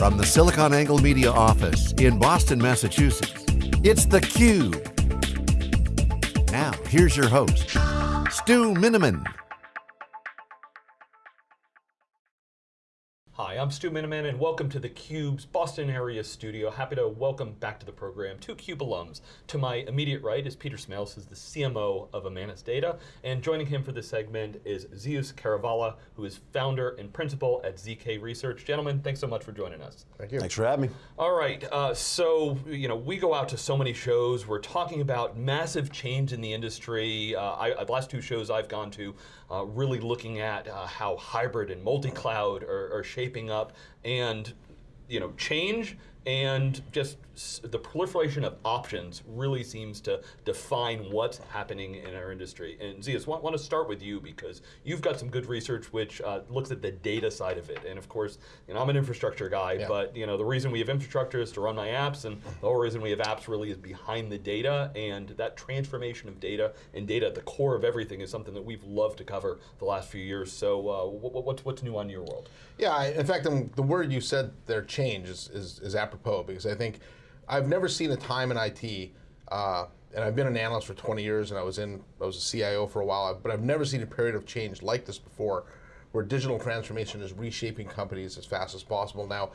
From the SiliconANGLE Media office in Boston, Massachusetts, it's theCUBE. Now, here's your host, Stu Miniman. I'm Stu Miniman and welcome to theCUBE's Boston area studio. Happy to welcome back to the program two CUBE alums. To my immediate right is Peter Smails, who's the CMO of Imanis Data, and joining him for this segment is Zeus Kerravala, who is founder and principal at ZK Research. Gentlemen, thanks so much for joining us. Thank you. Thanks for having me. All right, uh, so you know we go out to so many shows. We're talking about massive change in the industry. Uh, I, the last two shows I've gone to, uh, really looking at uh, how hybrid and multi-cloud are, are shaping up, and you know change and just the proliferation of options really seems to define what's happening in our industry. And Zeus, I want to start with you because you've got some good research which uh, looks at the data side of it. And of course, you know, I'm an infrastructure guy, yeah. but you know, the reason we have infrastructure is to run my apps, and the whole reason we have apps really is behind the data, and that transformation of data and data at the core of everything is something that we've loved to cover the last few years. So uh, what's, what's new on your world? Yeah, in fact, um, the word you said there, change, is, is, is apropos because I think I've never seen a time in IT, uh, and I've been an analyst for 20 years, and I was in I was a CIO for a while, but I've never seen a period of change like this before, where digital transformation is reshaping companies as fast as possible. Now,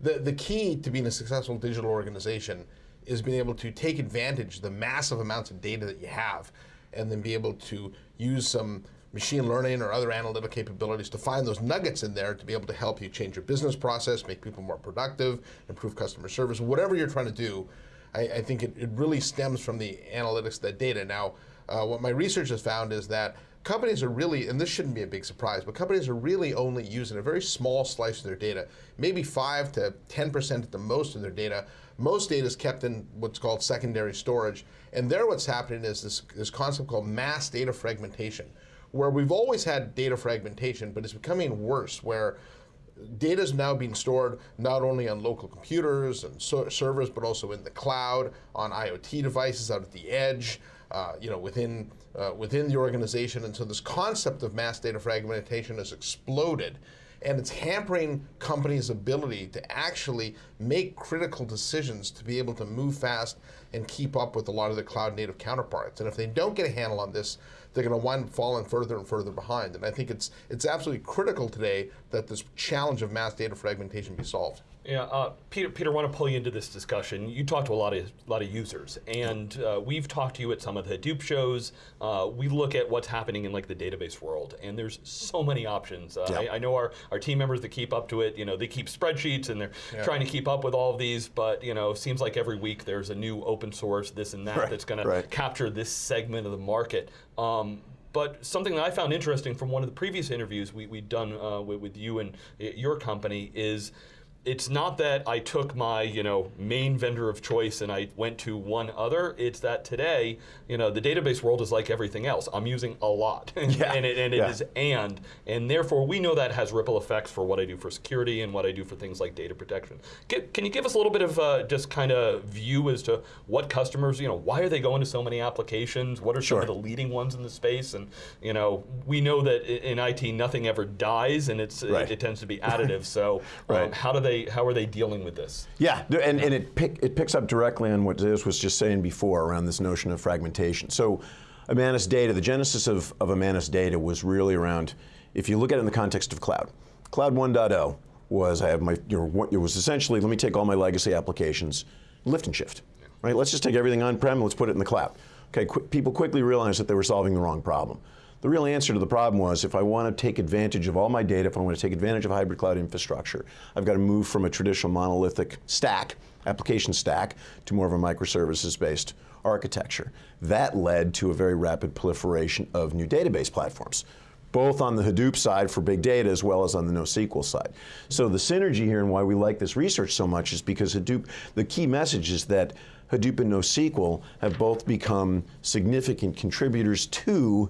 the the key to being a successful digital organization is being able to take advantage of the massive amounts of data that you have, and then be able to use some machine learning or other analytic capabilities to find those nuggets in there to be able to help you change your business process, make people more productive, improve customer service, whatever you're trying to do, I, I think it, it, really stems from the analytics, that data. Now, uh, what my research has found is that companies are really, and this shouldn't be a big surprise, but companies are really only using a very small slice of their data, maybe 5 to 10% at the most of their data. Most data is kept in what's called secondary storage, and there what's happening is this, this concept called mass data fragmentation where we've always had data fragmentation, but it's becoming worse, where data is now being stored not only on local computers and so servers, but also in the cloud, on IoT devices out at the edge, uh, you know, within, uh, within the organization. And so this concept of mass data fragmentation has exploded and it's hampering companies' ability to actually make critical decisions to be able to move fast and keep up with a lot of their cloud native counterparts. And if they don't get a handle on this, they're going to wind up falling further and further behind. And I think it's, it's absolutely critical today that this challenge of mass data fragmentation be solved. Yeah, uh, Peter. Peter, I want to pull you into this discussion. You talk to a lot of a lot of users, and uh, we've talked to you at some of the Hadoop shows. Uh, we look at what's happening in like the database world, and there's so many options. Uh, I, I, know our, our team members that keep up to it. You know, they keep spreadsheets and they're yeah. trying to keep up with all of these. But you know, seems like every week there's a new open source, this and that, right. that's going right. to capture this segment of the market. Um, but something that I found interesting from one of the previous interviews we, we'd done uh, with, with you and your company is it's not that I took my you know main vendor of choice and I went to one other. It's that today, you know, the database world is like everything else. I'm using a lot, yeah. and it, and it yeah. is and, and therefore we know that has ripple effects for what I do for security and what I do for things like data protection. Get, can you give us a little bit of uh, just kind of view as to what customers, you know, why are they going to so many applications? What are sure. some of the leading ones in the space? And you know, we know that in IT nothing ever dies, and it's right. it, it, tends to be additive. so um, right. how do they they how are they dealing with this? Yeah, and, and it pick, it picks up directly on what Zeus was just saying before around this notion of fragmentation. So Imanis data, the genesis of, of Imanis data was really around, if you look at it in the context of cloud, cloud 1.0 was I have my, you know, it was essentially, let me take all my legacy applications, lift and shift, right? Let's just take everything on-prem, and let's put it in the cloud. Okay, qu people quickly realized that they were solving the wrong problem. The real answer to the problem was if I want to take advantage of all my data, if I want to take advantage of hybrid cloud infrastructure, I've got to move from a traditional monolithic stack, application stack, to more of a microservices based architecture. That led to a very rapid proliferation of new database platforms both on the Hadoop side for big data as well as on the NoSQL side. So the synergy here and why we like this research so much is because Hadoop, the key message is that Hadoop and NoSQL have both become significant contributors to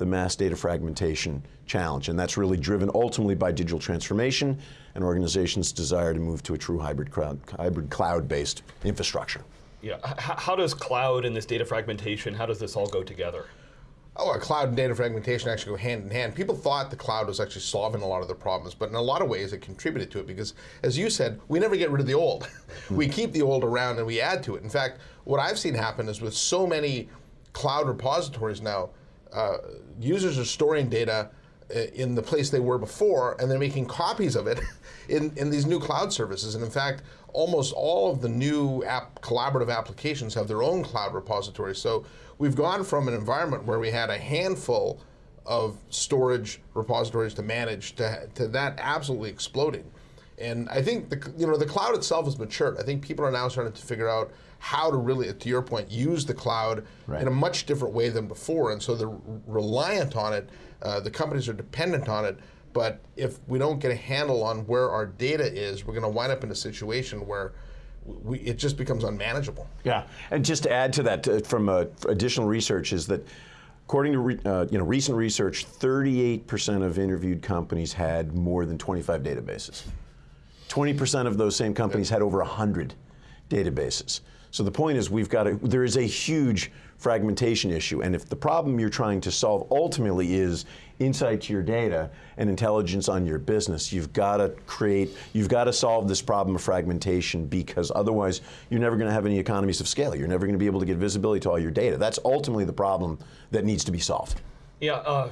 the mass data fragmentation challenge. And that's really driven ultimately by digital transformation and organizations' desire to move to a true hybrid cloud, hybrid cloud-based infrastructure. Yeah, how does cloud and this data fragmentation, how does this all go together? Oh, cloud and data fragmentation actually go hand in hand. People thought the cloud was actually solving a lot of the problems, but in a lot of ways it contributed to it because, as you said, we never get rid of the old. we keep the old around and we add to it. In fact, what I've seen happen is with so many cloud repositories now, uh, users are storing data uh, in the place they were before, and they're making copies of it in, in these new cloud services. And in fact, almost all of the new app, collaborative applications have their own cloud repositories. So we've gone from an environment where we had a handful of storage repositories to manage to, to that absolutely exploding. And I think the you know the cloud itself has matured. I think people are now starting to figure out how to really, to your point, use the cloud right. in a much different way than before. And so they're reliant on it. Uh, the companies are dependent on it. But if we don't get a handle on where our data is, we're going to wind up in a situation where we, it just becomes unmanageable. Yeah, and just to add to that, uh, from uh, additional research, is that according to re, uh, you know recent research, 38% of interviewed companies had more than 25 databases. 20% of those same companies had over 100 databases. So the point is we've got a, there is a huge fragmentation issue. And if the problem you're trying to solve ultimately is insight to your data and intelligence on your business, you've got to create, you've got to solve this problem of fragmentation because otherwise you're never going to have any economies of scale. You're never going to be able to get visibility to all your data. That's ultimately the problem that needs to be solved. Yeah, uh,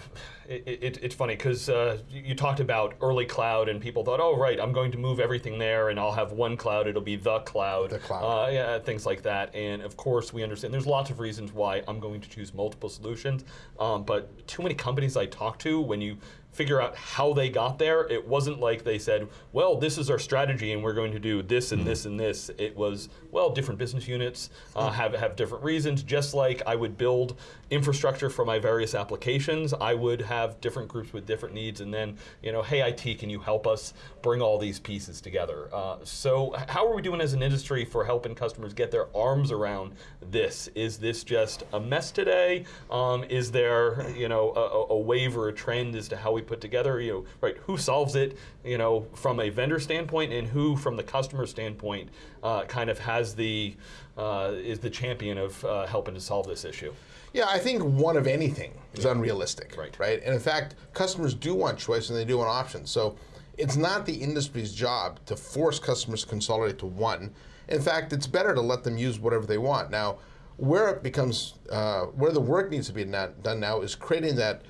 it, it, it's funny because uh, you talked about early cloud and people thought, oh, right, I'm going to move everything there and I'll have one cloud, it'll be the cloud. The cloud. Uh, yeah, things like that. And of course, we understand there's lots of reasons why I'm going to choose multiple solutions. Um, but too many companies I talk to, when you figure out how they got there. It wasn't like they said, well, this is our strategy and we're going to do this and mm this and this. It was, well, different business units uh, have, have different reasons. Just like I would build infrastructure for my various applications, I would have different groups with different needs and then, you know, hey, IT, can you help us bring all these pieces together? Uh, so how are we doing as an industry for helping customers get their arms around this? Is this just a mess today? Um, is there, you know, a, a wave or a trend as to how we put together, you know, right, who solves it, you know, from a vendor standpoint and who from the customer standpoint uh, kind of has the, uh, is the champion of uh, helping to solve this issue? Yeah, I think one of anything is unrealistic, right? Right, and in fact, customers do want choice and they do want options. So it's not the industry's job to force customers to consolidate to one. In fact, it's better to let them use whatever they want. Now, where it becomes, uh, where the work needs to be done now is creating that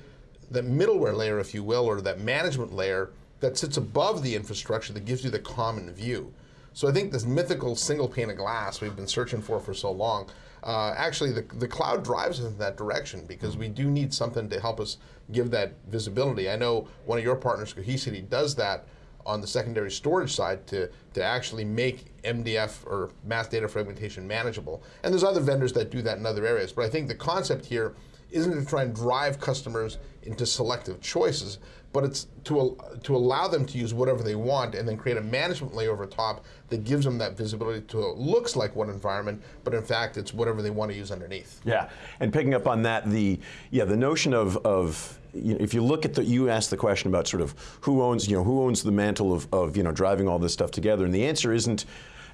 that middleware layer, if you will, or that management layer that sits above the infrastructure that gives you the common view. So I think this mythical single pane of glass we've been searching for for so long, uh, actually the, the cloud drives us in that direction because we do need something to help us give that visibility. I know one of your partners, Cohesity, does that on the secondary storage side to, to actually make MDF or mass data fragmentation manageable. And there's other vendors that do that in other areas. But I think the concept here isn't to try and drive customers into selective choices, but it's to, to allow them to use whatever they want and then create a management layer over top that gives them that visibility to it looks like one environment, but in fact it's whatever they want to use underneath. Yeah, and picking up on that, the yeah the notion of, of you know, if you look at the, you asked the question about sort of who owns, you know, who owns the mantle of, of, you know, driving all this stuff together, and the answer isn't,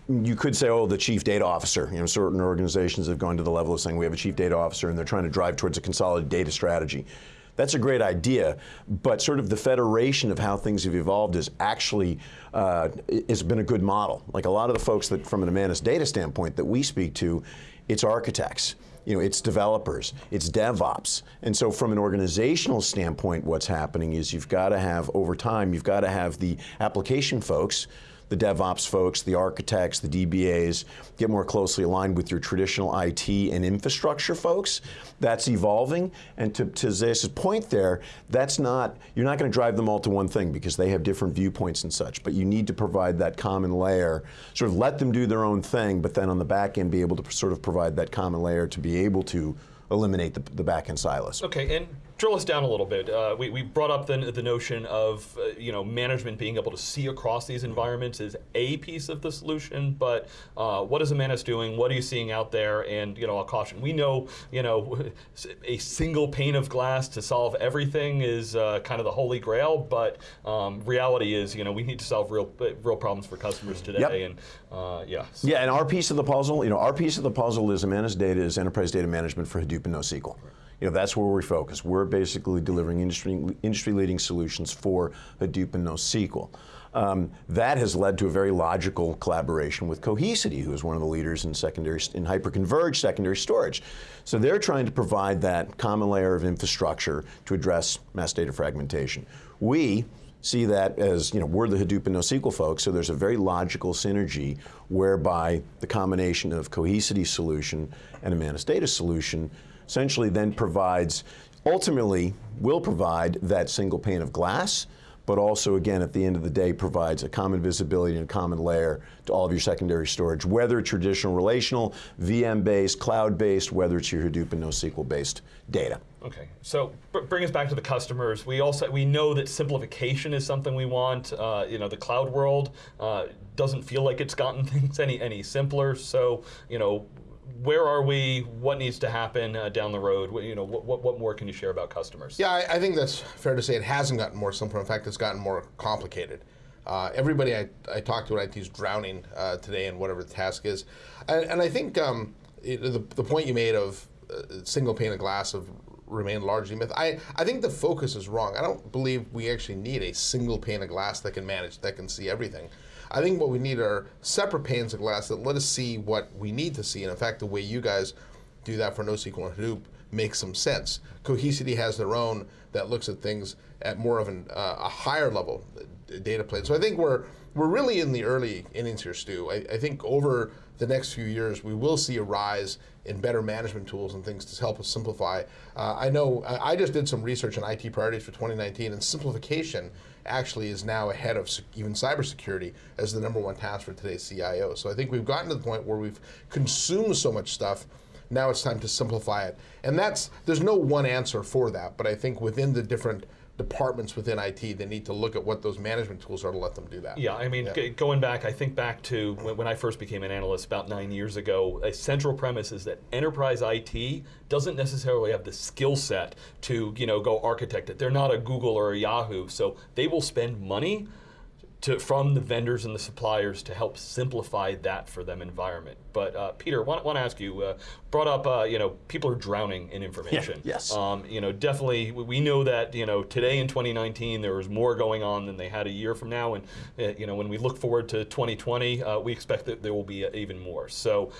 you could say, oh, the chief data officer. You know, certain organizations have gone to the level of saying we have a chief data officer and they're trying to drive towards a consolidated data strategy. That's a great idea, but sort of the federation of how things have evolved is actually uh, has been a good model. Like a lot of the folks that, from an Imanis data standpoint, that we speak to, it's architects you know, it's developers, it's DevOps. And so from an organizational standpoint, what's happening is you've got to have, over time, you've got to have the application folks the DevOps folks, the architects, the DBAs, get more closely aligned with your traditional IT and infrastructure folks. That's evolving, and to, to Zeus's point there, that's not, you're not going to drive them all to one thing because they have different viewpoints and such, but you need to provide that common layer, sort of let them do their own thing, but then on the back end be able to sort of provide that common layer to be able to eliminate the, the back end silos. Okay, and drill us down a little bit. Uh, we, we brought up the, the notion of uh, you know management being able to see across these environments is a piece of the solution, but uh, what is Imanis doing? What are you seeing out there? And you know, I'll caution. We know you know a single pane of glass to solve everything is uh, kind of the holy grail, but um, reality is you know we need to solve real real problems for customers today. Yep. And uh, yeah. So. Yeah, and our piece of the puzzle, you know, our piece of the puzzle is Imanis Data is enterprise data management for Hadoop and NoSQL. You know, that's where we focus. We're basically delivering industry, industry-leading solutions for Hadoop and NoSQL. Um, that has led to a very logical collaboration with Cohesity, who is one of the leaders in secondary in hyperconverged secondary storage. So they're trying to provide that common layer of infrastructure to address mass data fragmentation. We see that as, you know, we're the Hadoop and NoSQL folks, so there's a very logical synergy whereby the combination of Cohesity solution and Imanis Data solution essentially then provides, ultimately will provide that single pane of glass but also, again, at the end of the day, provides a common visibility and a common layer to all of your secondary storage, whether traditional relational, VM-based, cloud-based, whether it's your Hadoop and NoSQL-based data. Okay, so bring us back to the customers. We also we know that simplification is something we want. Uh, you know, the cloud world uh, doesn't feel like it's gotten things any any simpler. So you know, where are we? What needs to happen uh, down the road? What, you know, what, what, more can you share about customers? Yeah, I, I, think that's fair to say. It hasn't gotten more simple. In fact, it's gotten more complicated. Uh, everybody I, I talk to at IT is drowning uh, today in whatever the task is. And, and I think um, it, the, the point you made of uh, single pane of glass of remain largely myth. I, I think the focus is wrong. I don't believe we actually need a single pane of glass that can manage, that can see everything. I think what we need are separate panes of glass that let us see what we need to see. And in fact, the way you guys do that for NoSQL and Hadoop makes some sense. Cohesity has their own that looks at things at more of an, uh, a higher level data plane. So I think we're we're really in the early innings here, Stu. I, I, think over the next few years, we will see a rise in better management tools and things to help us simplify. Uh, I know I just did some research on IT priorities for 2019, and simplification actually is now ahead of even cybersecurity as the number one task for today's CIO. So I think we've gotten to the point where we've consumed so much stuff now it's time to simplify it. And that's, there's no one answer for that, but I think within the different departments within IT, they need to look at what those management tools are to let them do that. Yeah, I mean, yeah. going back, I think back to when, when, I first became an analyst about nine years ago, a central premise is that enterprise IT doesn't necessarily have the skill set to, you know, go architect it. They're not a Google or a Yahoo, so they will spend money to, from the vendors and the suppliers to help simplify that for them environment. But uh, Peter, want, want to ask you, uh, brought up, uh, you know, people are drowning in information. Yeah, yes. Um, you know, definitely, we know that, you know, today in 2019, there was more going on than they had a year from now. And, uh, you know, when we look forward to 2020, uh, we expect that there will be uh, even more. So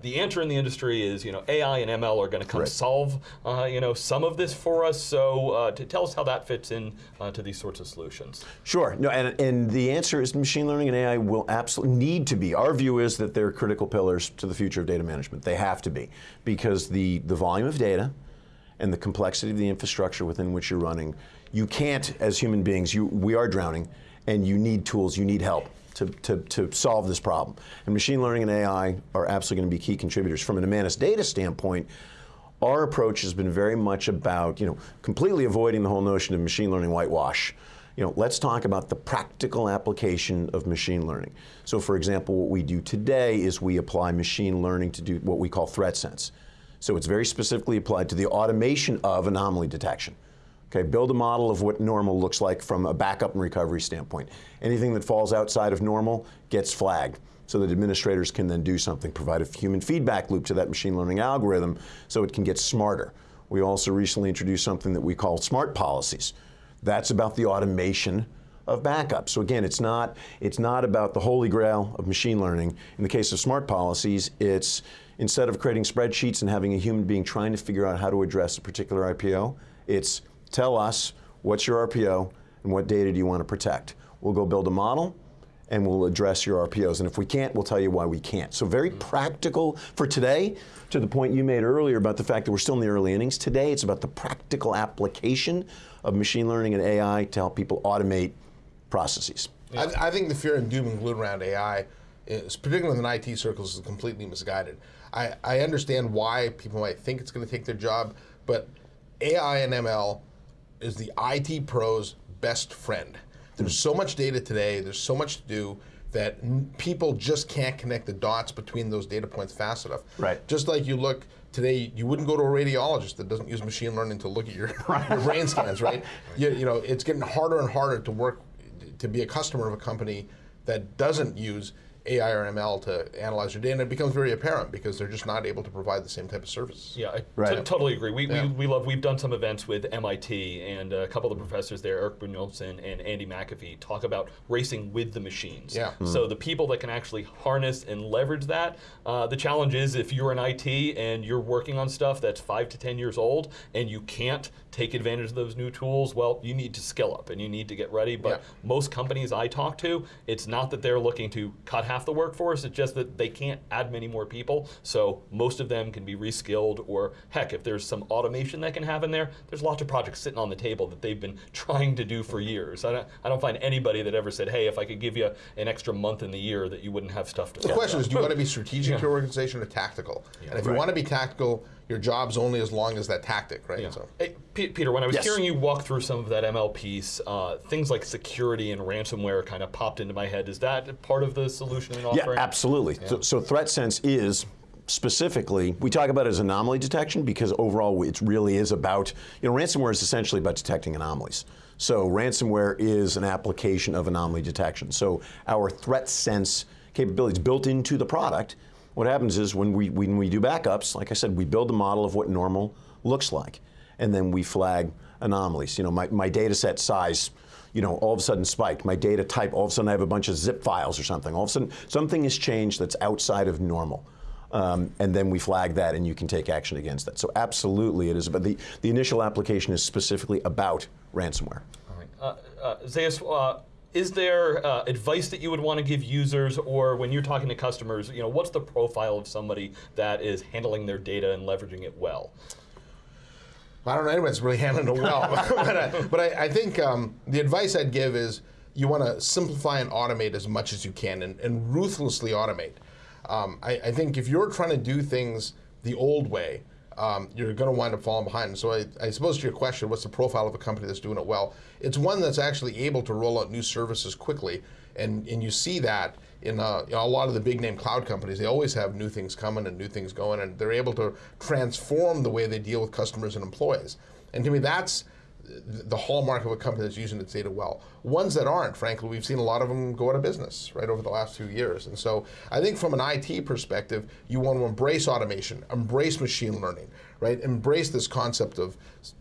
the answer in the industry is, you know, AI and ML are going to come right. solve, you know, some of this for us. So to tell us how that fits in to these sorts of solutions. Sure. No, and, and the answer is machine learning and AI will absolutely need to be. Our view is that they're critical pillars to the future of data management. They have to be because the, the volume of data and the complexity of the infrastructure within which you're running, you can't, as human beings, you, we are drowning and you need tools, you need help. To, to, to solve this problem. And machine learning and AI are absolutely going to be key contributors. From an Imanis data standpoint, our approach has been very much about, you know, completely avoiding the whole notion of machine learning whitewash you know, let's talk about the practical application of machine learning. So for example, what we do today is we apply machine learning to do what we call threat sense. So it's very specifically applied to the automation of anomaly detection. Okay, build a model of what normal looks like from a backup and recovery standpoint. Anything that falls outside of normal gets flagged so that administrators can then do something, provide a human feedback loop to that machine learning algorithm so it can get smarter. We also recently introduced something that we call smart policies. That's about the automation of backup. So again, it's not, it's not about the holy grail of machine learning. In the case of smart policies, it's instead of creating spreadsheets and having a human being trying to figure out how to address a particular RPO, it's tell us what's your RPO and what data do you want to protect. We'll go build a model and we'll address your RPOs. And if we can't, we'll tell you why we can't. So very mm. practical for today, to the point you made earlier about the fact that we're still in the early innings. Today, it's about the practical application of machine learning and AI to help people automate processes. Yeah. I, I, think the fear and doom and gloom around AI, is, particularly in IT circles, is completely misguided. I, I understand why people might think it's going to take their job, but AI and ML is the IT pro's best friend. There's so much data today, there's so much to do that people just can't connect the dots between those data points fast enough. Right. Just like you look today, you wouldn't go to a radiologist that doesn't use machine learning to look at your, your brain scans, right? You, you know, it's getting harder and harder to work, to be a customer of a company that doesn't use AI or ML to analyze your data, and it becomes very apparent because they're just not able to provide the same type of services. Yeah, I Right. t- totally agree. We, Yeah. we, we love. We've done some events with MIT and a couple of the professors there, Eric Brynjolfsson and Andy McAfee, talk about racing with the machines. Yeah. So the people that can actually harness and leverage that. Uh, the challenge is if you're in IT and you're working on stuff that's five to ten years old and you can't take advantage of those new tools, well, you need to skill up and you need to get ready. But Yeah. most companies I talk to, it's not that they're looking to cut half the workforce, it's just that they can't add many more people. So most of them can be reskilled, or heck, if there's some automation that can happen there, there's lots of projects sitting on the table that they've been trying to do for years. I don't, I don't find anybody that ever said, hey, if I could give you an extra month in the year, that you wouldn't have stuff to do." The question is, do you want to be strategic to your organization or tactical? and if you want to be tactical, your job's only as long as that tactic, right? Yeah. So. Hey, Peter, when I was Yes. hearing you walk through some of that ML piece, uh, things like security and ransomware kind of popped into my head. Is that part of the solution and Yeah, offering? absolutely. So, so threat sense is specifically, we talk about it as anomaly detection because overall it really is about, you know, ransomware is essentially about detecting anomalies. So ransomware is an application of anomaly detection. So our threat sense capabilities built into the product, what happens is when we, when we do backups, like I said, we build a model of what normal looks like. And then we flag anomalies. You know, my, my data set size, you know, all of a sudden spiked. My data type, all of a sudden I have a bunch of zip files or something. All of a sudden something has changed that's outside of normal. Um, and then we flag that and you can take action against that. So absolutely it is, but the, the initial application is specifically about ransomware. All right. Uh, uh, Zeus, uh, is there uh, advice that you would want to give users, or when you're talking to customers, you know, what's the profile of somebody that is handling their data and leveraging it well? I don't know anyone's really handling it well, but, I, but I, I think um, the advice I'd give is you want to simplify and automate as much as you can, and, and ruthlessly automate. Um, I, I think if you're trying to do things the old way, um, you're going to wind up falling behind. So I, I suppose to your question, what's the profile of a company that's doing it well? It's one that's actually able to roll out new services quickly, and and you see that in uh, you know, a lot of the big name cloud companies. They always have new things coming and new things going, and they're able to transform the way they deal with customers and employees. And to me, that's the hallmark of a company that's using its data well. Ones that aren't, frankly, we've seen a lot of them go out of business right over the last few years. And so I think from an IT perspective, you want to embrace automation, embrace machine learning, right? Embrace this concept of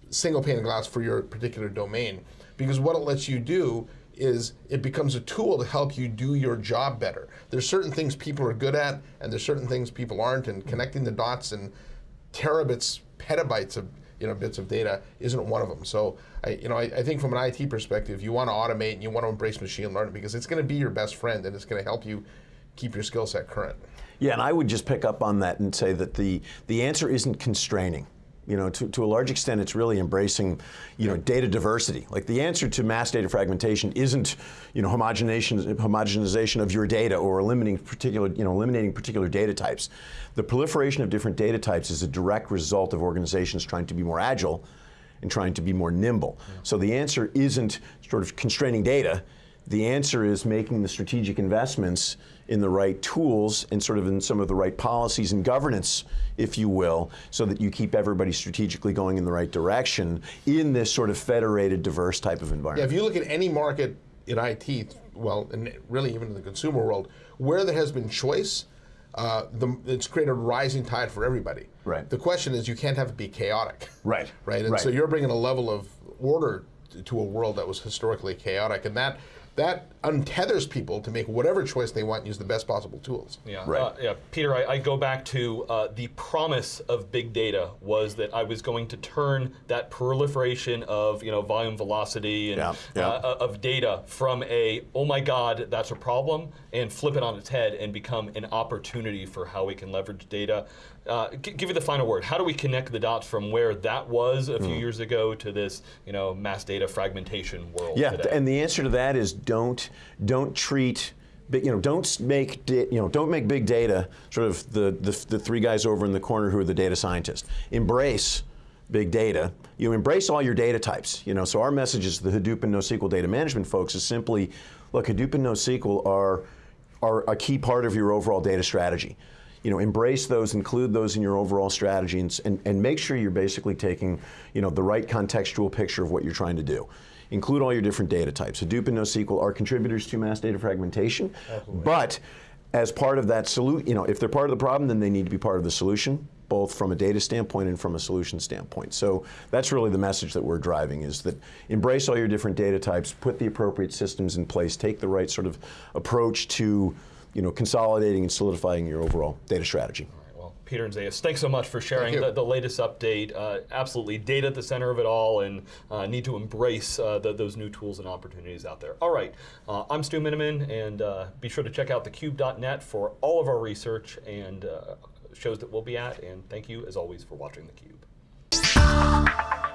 single pane of glass for your particular domain. Because what it lets you do is it becomes a tool to help you do your job better. There's certain things people are good at, and there's certain things people aren't, and connecting the dots and terabits, petabytes of you know bits of data isn't one of them. So I you know I, I think from an IT perspective, you want to automate and you want to embrace machine learning because it's going to be your best friend and it's going to help you keep your skill set current. Yeah, and I would just pick up on that and say that the, the answer isn't constraining. You know, to, to a large extent, it's really embracing, you know, data diversity. Like the answer to mass data fragmentation isn't, you know, homogenization, homogenization of your data or eliminating particular, you know, eliminating particular data types. The proliferation of different data types is a direct result of organizations trying to be more agile and trying to be more nimble. So the answer isn't sort of constraining data. The answer is making the strategic investments in the right tools and sort of in some of the right policies and governance, if you will, so that you keep everybody strategically going in the right direction in this sort of federated, diverse type of environment. Yeah, if you look at any market in IT, well, and really even in the consumer world, where there has been choice, uh, the, it's created a rising tide for everybody. Right. The question is, you can't have it be chaotic. Right, Right. And right. so you're bringing a level of order to a world that was historically chaotic, and that that untethers people to make whatever choice they want and use the best possible tools. Yeah, Right. uh, yeah. Peter, I, I go back to uh, the promise of big data was that I was going to turn that proliferation of you know volume velocity and Yeah, yeah. Uh, of data from a oh my god that's a problem and flip it on its head and become an opportunity for how we can leverage data. Uh, give you the final word. How do we connect the dots from where that was a few years ago to this you know mass data fragmentation world Yeah, today? and the answer to that is don't don't treat big, you know don't make you know don't make big data sort of the, the the three guys over in the corner who are the data scientists. Embrace big data. You embrace all your data types. You know, so our message is the Hadoop and NoSQL data management folks is simply, look, Hadoop and NoSQL are are a key part of your overall data strategy. You know, embrace those, include those in your overall strategy, and, and, and make sure you're basically taking, you know, the right contextual picture of what you're trying to do. Include all your different data types. Hadoop and NoSQL are contributors to mass data fragmentation, Absolutely. but as part of that solution, you know, if they're part of the problem, then they need to be part of the solution, both from a data standpoint and from a solution standpoint. So that's really the message that we're driving is that embrace all your different data types, put the appropriate systems in place, take the right sort of approach to, you know, consolidating and solidifying your overall data strategy. All right. Well, Peter and Zeus, thanks so much for sharing the, the latest update. Uh, absolutely, data at the center of it all, and uh, need to embrace uh, the, those new tools and opportunities out there. All right, uh, I'm Stu Miniman, and uh, be sure to check out thecube.net for all of our research and uh, shows that we'll be at. And thank you, as always, for watching theCUBE.